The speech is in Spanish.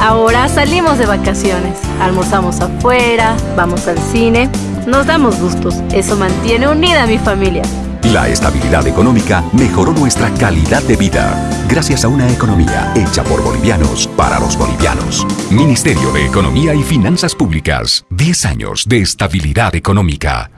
Ahora salimos de vacaciones, almorzamos afuera, vamos al cine, nos damos gustos. Eso mantiene unida a mi familia. La estabilidad económica mejoró nuestra calidad de vida gracias a una economía hecha por bolivianos para los bolivianos. Ministerio de Economía y Finanzas Públicas. 10 años de estabilidad económica.